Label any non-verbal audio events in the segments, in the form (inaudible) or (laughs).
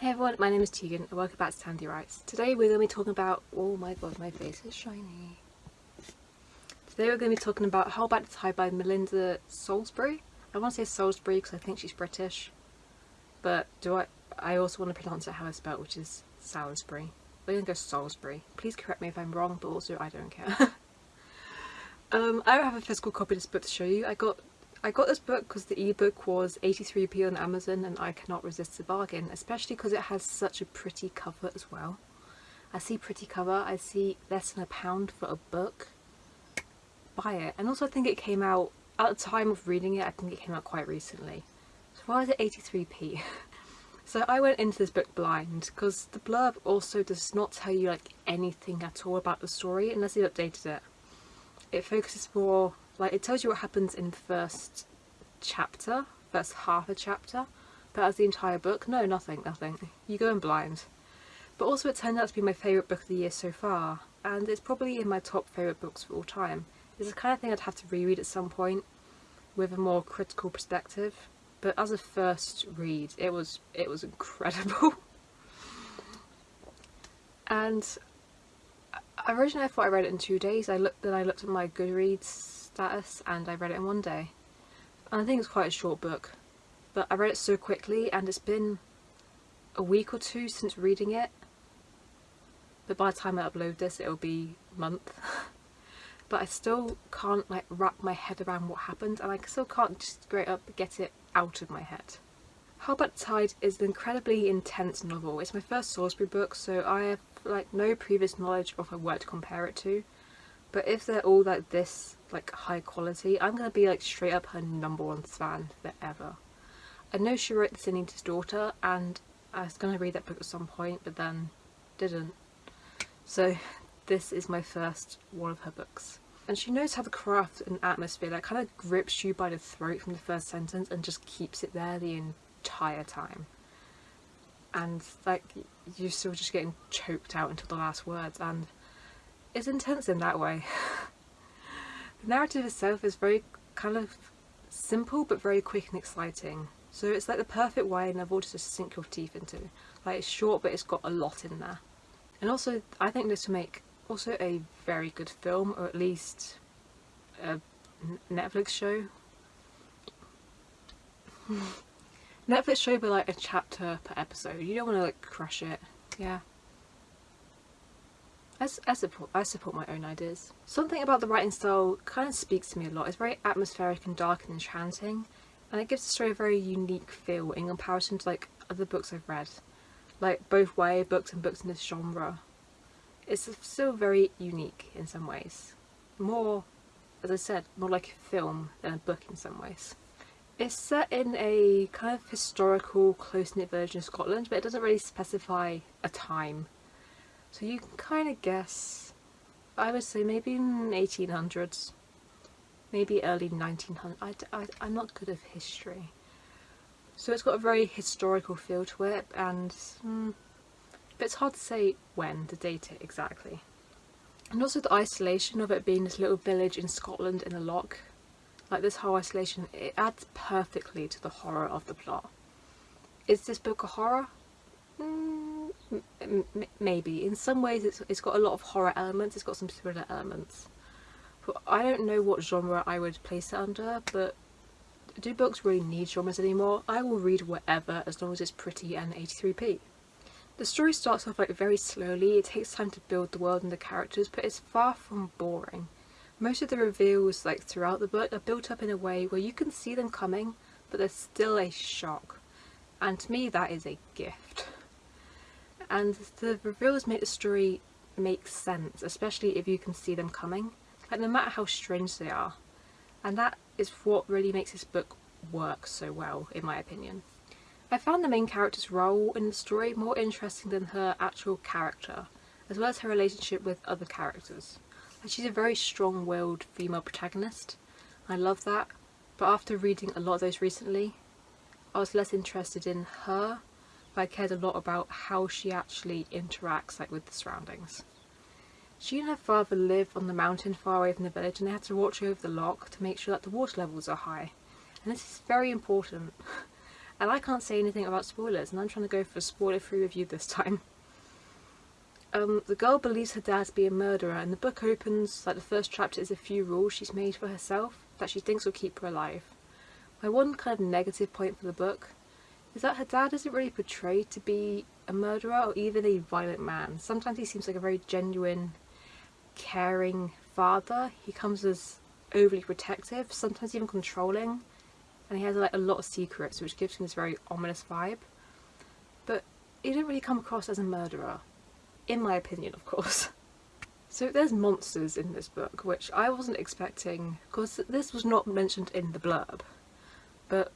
Hey everyone, my name is Tegan and welcome back to Tandy Writes. Today we're going to be talking about... Oh my god, my face is shiny. Today we're going to be talking about Hold Back the Tide by Melinda Salisbury. I want to say Salisbury because I think she's British. But do I... I also want to pronounce it how I spell which is Salisbury. We're going to go Salisbury. Please correct me if I'm wrong, but also I don't care. (laughs) um, I have a physical copy of this book to show you. I got I got this book because the ebook was 83p on Amazon and I cannot resist the bargain, especially because it has such a pretty cover as well. I see pretty cover, I see less than a pound for a book. Buy it. And also I think it came out, at the time of reading it, I think it came out quite recently. So why is it 83p? (laughs) so I went into this book blind because the blurb also does not tell you like anything at all about the story unless they've updated it. It focuses more like it tells you what happens in the first chapter, first half a chapter, but as the entire book, no, nothing, nothing. You go in blind. But also it turned out to be my favourite book of the year so far, and it's probably in my top favourite books of all time. It's the kind of thing I'd have to reread at some point with a more critical perspective, but as a first read, it was it was incredible. (laughs) and uh, originally I thought I read it in two days. I looked then I looked at my Goodreads status and I read it in one day. And I think it's quite a short book, but I read it so quickly and it's been a week or two since reading it. But by the time I upload this it'll be a month. (laughs) but I still can't like wrap my head around what happened and I still can't just straight up get it out of my head. Hold Back Tide is an incredibly intense novel. It's my first Salisbury book so I have like no previous knowledge of what to compare it to. But if they're all like this like high quality, I'm gonna be like straight up her number one fan forever. I know she wrote The Sin Eater's Daughter and I was gonna read that book at some point but then didn't. So this is my first one of her books. And she knows how to craft an atmosphere that kind of grips you by the throat from the first sentence and just keeps it there the entire time. And like you're still just getting choked out until the last words and it's intense in that way. the narrative itself is very kind of simple but very quick and exciting. So it's like the perfect way novel to sink your teeth into. Like it's short but it's got a lot in there. And also I think this will make also a very good film or at least a Netflix show. (laughs) Netflix show but like a chapter per episode. You don't want to like crush it. Yeah. I, I, support, I support my own ideas. Something about the writing style kind of speaks to me a lot. It's very atmospheric and dark and enchanting and it gives the story a very unique feel in comparison to like other books I've read. Like both YA books and books in this genre. It's still very unique in some ways. More, as I said, more like a film than a book in some ways. It's set in a kind of historical, close-knit version of Scotland, but it doesn't really specify a time so you can kind of guess, I would say maybe 1800s, maybe early 1900s. I, I, I'm not good at history. So it's got a very historical feel to it and mm, but it's hard to say when, to date it exactly. And also the isolation of it being this little village in Scotland in a loch, like this whole isolation, it adds perfectly to the horror of the plot. Is this book a horror? Maybe. In some ways it's, it's got a lot of horror elements, it's got some thriller elements. But I don't know what genre I would place it under, but do books really need genres anymore? I will read whatever as long as it's pretty and 83p. The story starts off like very slowly, it takes time to build the world and the characters, but it's far from boring. Most of the reveals like throughout the book are built up in a way where you can see them coming, but there's still a shock. And to me that is a gift and the reveals make the story make sense, especially if you can see them coming, like no matter how strange they are. And that is what really makes this book work so well, in my opinion. I found the main character's role in the story more interesting than her actual character, as well as her relationship with other characters. And she's a very strong-willed female protagonist. I love that, but after reading a lot of those recently, I was less interested in her I cared a lot about how she actually interacts like with the surroundings. She and her father live on the mountain far away from the village and they had to watch over the loch to make sure that the water levels are high. And this is very important. (laughs) And I can't say anything about spoilers and I'm trying to go for a spoiler-free review this time. Um, the girl believes her dad to be a murderer and the book opens, like the first chapter is a few rules she's made for herself that she thinks will keep her alive. My one kind of negative point for the book is that her dad isn't really portrayed to be a murderer or even a violent man. Sometimes he seems like a very genuine, caring father. He comes as overly protective, sometimes even controlling, and he has like a lot of secrets which gives him this very ominous vibe. But he didn't really come across as a murderer, in my opinion of course. (laughs) So there's monsters in this book, which I wasn't expecting, because this was not mentioned in the blurb. But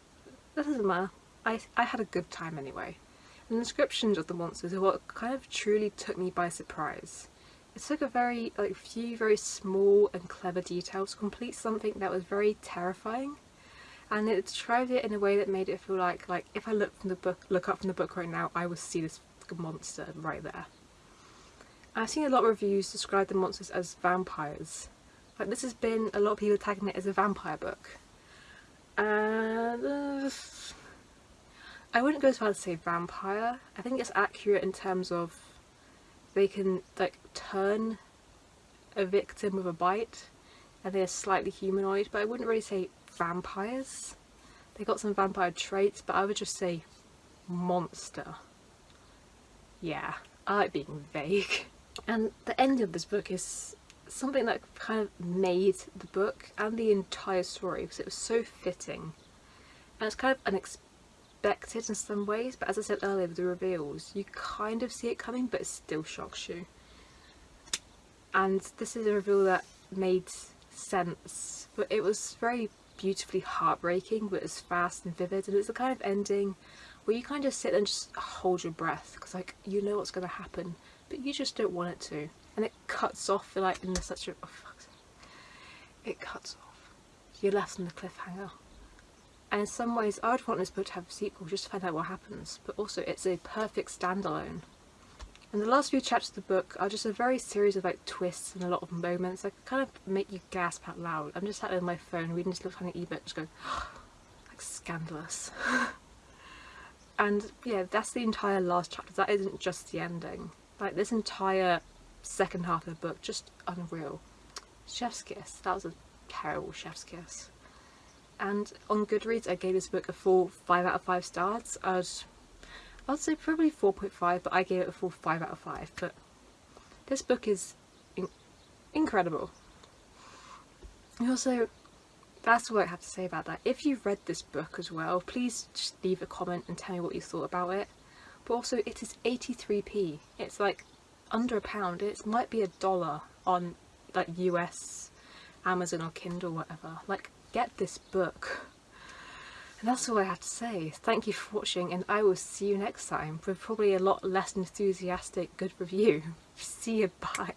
that doesn't matter. I, I had a good time anyway. The descriptions of the monsters are what kind of truly took me by surprise. It took a very, like, few very small and clever details to complete something that was very terrifying. And it described it in a way that made it feel like, like, if I look from the book, look up from the book right now, I would see this monster right there. I've seen a lot of reviews describe the monsters as vampires. Like this has been a lot of people tagging it as a vampire book. And uh, I wouldn't go as far as to say vampire. I think it's accurate in terms of they can like turn a victim with a bite and they're slightly humanoid but I wouldn't really say vampires. They got some vampire traits but I would just say monster. Yeah, I like being vague. And the end of this book is something that kind of made the book and the entire story because it was so fitting. And it's kind of unexpected in some ways, but as I said earlier with the reveals, you kind of see it coming but it still shocks you. And this is a reveal that made sense, but it was very beautifully heartbreaking, but it's fast and vivid, and it's the kind of ending where you kind of sit and just hold your breath because like you know what's going to happen but you just don't want it to. And it cuts off like mm, in such a... Oh. It cuts off. You're left on the cliffhanger. And in some ways I would want this book to have a sequel just to find out what happens, but also it's a perfect standalone. And the last few chapters of the book are just a very series of like twists and a lot of moments that kind of make you gasp out loud. I'm just sat there on my phone reading this little tiny ebook just going, (gasps) like scandalous. (laughs) and yeah, that's the entire last chapter. That isn't just the ending. Like this entire second half of the book, just unreal. Chef's Kiss, that was a terrible Chef's Kiss. And on Goodreads I gave this book a full 5 out of 5 stars. I'd, I'd say probably 4.5 but I gave it a full 5 out of 5. But this book is in incredible. And also, that's all I have to say about that. If you've read this book as well, please just leave a comment and tell me what you thought about it but also it is 83p it's like under a pound it might be a dollar on like US Amazon or Kindle whatever like get this book. And that's all I have to say. Thank you for watching and I will see you next time with probably a lot less enthusiastic good review. (laughs) See you bye